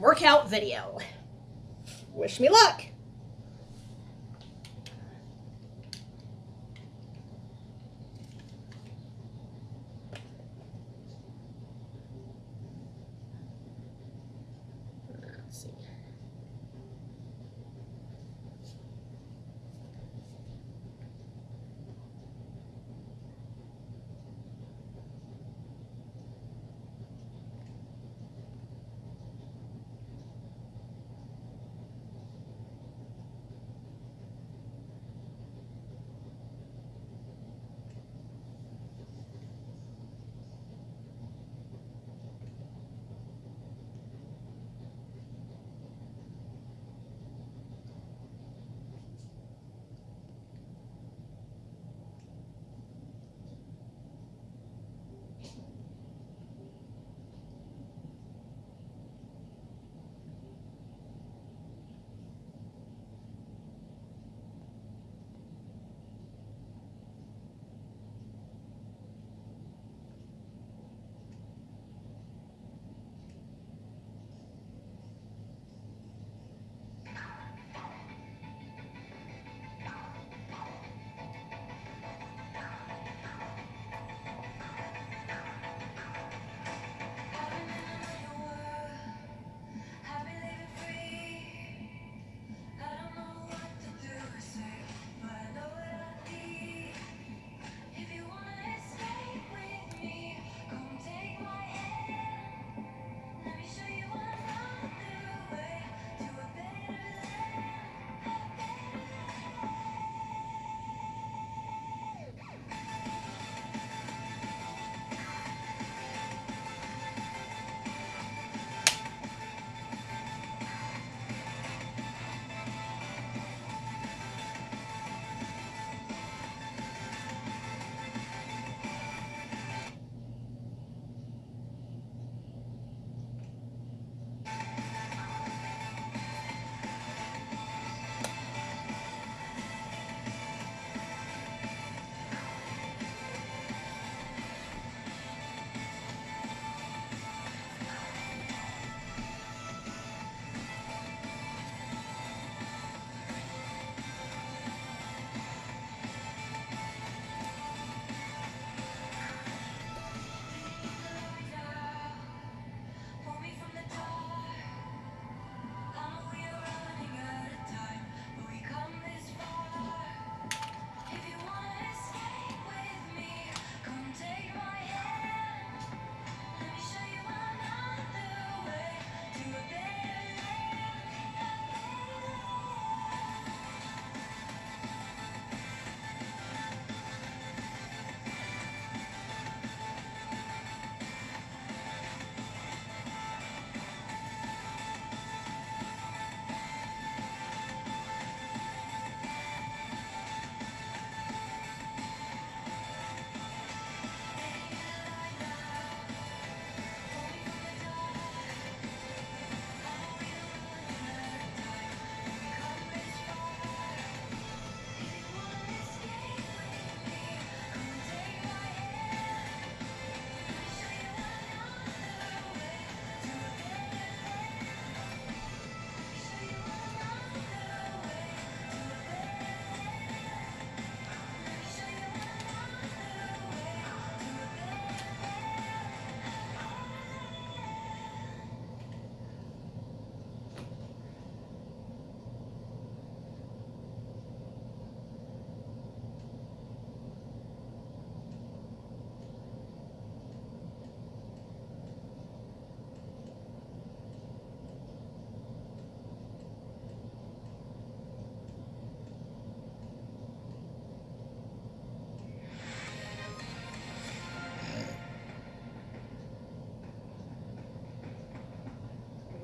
workout video. Wish me luck. Let's see.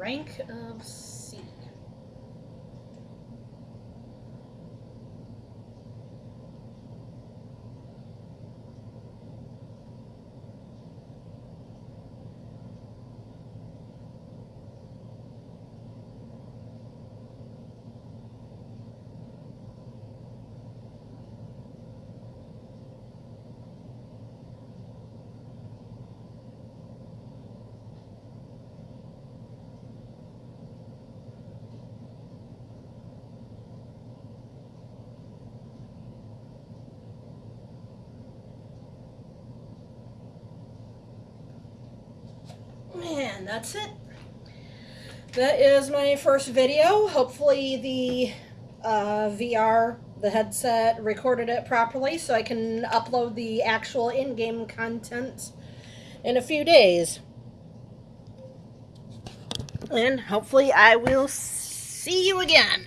Rank of that's it. That is my first video. Hopefully the uh, VR, the headset, recorded it properly so I can upload the actual in-game content in a few days. And hopefully I will see you again.